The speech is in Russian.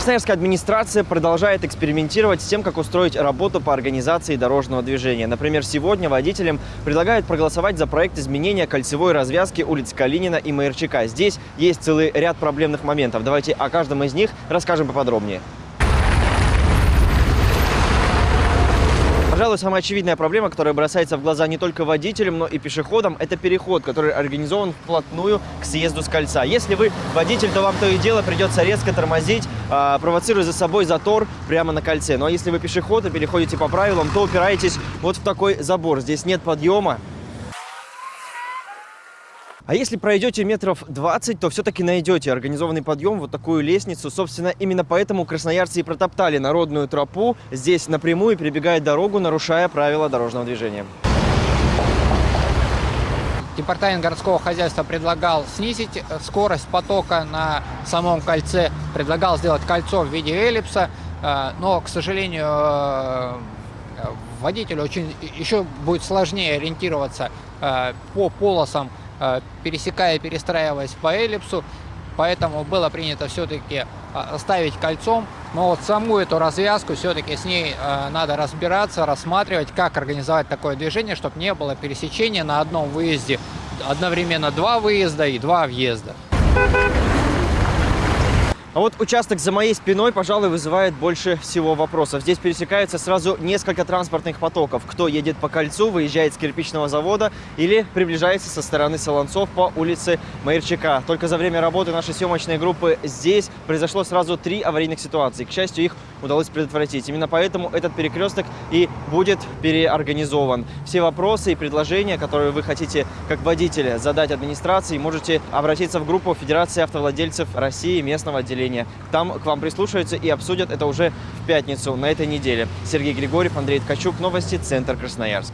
Красноярская администрация продолжает экспериментировать с тем, как устроить работу по организации дорожного движения. Например, сегодня водителям предлагают проголосовать за проект изменения кольцевой развязки улиц Калинина и Майорчака. Здесь есть целый ряд проблемных моментов. Давайте о каждом из них расскажем поподробнее. Пожалуй, самая очевидная проблема, которая бросается в глаза не только водителям, но и пешеходам, это переход, который организован вплотную к съезду с кольца. Если вы водитель, то вам то и дело придется резко тормозить, а, провоцируя за собой затор прямо на кольце. Но если вы пешеход и переходите по правилам, то упираетесь вот в такой забор. Здесь нет подъема, а если пройдете метров 20, то все-таки найдете организованный подъем, вот такую лестницу. Собственно, именно поэтому красноярцы и протоптали народную тропу. Здесь напрямую перебегает дорогу, нарушая правила дорожного движения. Департамент городского хозяйства предлагал снизить э, скорость потока на самом кольце, предлагал сделать кольцо в виде эллипса, э, но, к сожалению, э, водителю очень еще будет сложнее ориентироваться по полосам пересекая и перестраиваясь по эллипсу. Поэтому было принято все-таки э, ставить кольцом. Но вот саму эту развязку все-таки с ней э, надо разбираться, рассматривать, как организовать такое движение, чтобы не было пересечения на одном выезде одновременно два выезда и два въезда. А вот участок за моей спиной, пожалуй, вызывает больше всего вопросов. Здесь пересекаются сразу несколько транспортных потоков. Кто едет по кольцу, выезжает с кирпичного завода или приближается со стороны Солонцов по улице Майерчака. Только за время работы нашей съемочной группы здесь произошло сразу три аварийных ситуации. К счастью, их удалось предотвратить. Именно поэтому этот перекресток и будет переорганизован. Все вопросы и предложения, которые вы хотите как водителя задать администрации, можете обратиться в группу Федерации автовладельцев России местного отделения населения. Там к вам прислушаются и обсудят это уже в пятницу на этой неделе. Сергей Григорьев, Андрей Ткачук. Новости. Центр Красноярск.